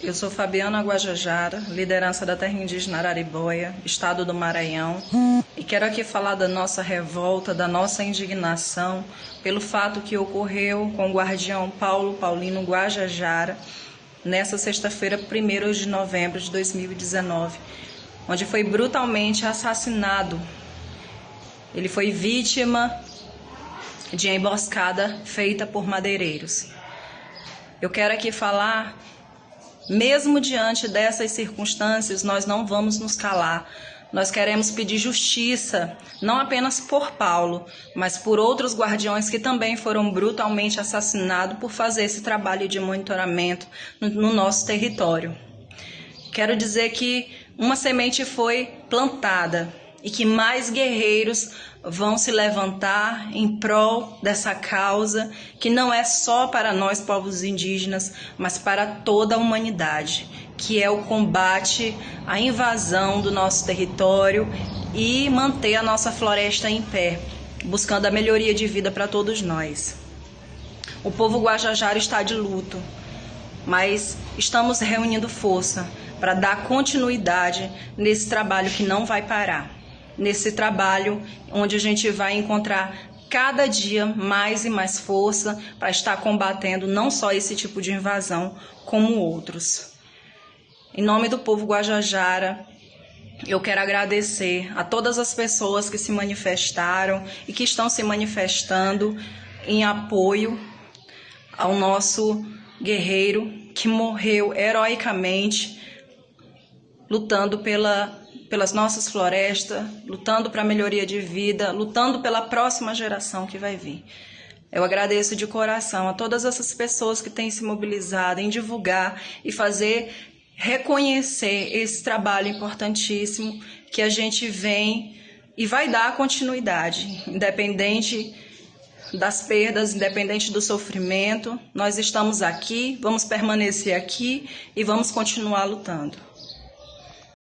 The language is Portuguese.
Eu sou Fabiana Guajajara, liderança da terra indígena Araribóia, estado do Maranhão, e quero aqui falar da nossa revolta, da nossa indignação pelo fato que ocorreu com o guardião Paulo Paulino Guajajara nessa sexta-feira, 1 de novembro de 2019, onde foi brutalmente assassinado. Ele foi vítima de emboscada feita por madeireiros. Eu quero aqui falar mesmo diante dessas circunstâncias, nós não vamos nos calar. Nós queremos pedir justiça, não apenas por Paulo, mas por outros guardiões que também foram brutalmente assassinados por fazer esse trabalho de monitoramento no, no nosso território. Quero dizer que uma semente foi plantada e que mais guerreiros vão se levantar em prol dessa causa que não é só para nós povos indígenas, mas para toda a humanidade, que é o combate à invasão do nosso território e manter a nossa floresta em pé, buscando a melhoria de vida para todos nós. O povo guajajara está de luto, mas estamos reunindo força para dar continuidade nesse trabalho que não vai parar nesse trabalho onde a gente vai encontrar cada dia mais e mais força para estar combatendo não só esse tipo de invasão, como outros. Em nome do povo Guajajara, eu quero agradecer a todas as pessoas que se manifestaram e que estão se manifestando em apoio ao nosso guerreiro que morreu heroicamente lutando pela pelas nossas florestas, lutando para a melhoria de vida, lutando pela próxima geração que vai vir. Eu agradeço de coração a todas essas pessoas que têm se mobilizado em divulgar e fazer reconhecer esse trabalho importantíssimo que a gente vem e vai dar continuidade, independente das perdas, independente do sofrimento. Nós estamos aqui, vamos permanecer aqui e vamos continuar lutando.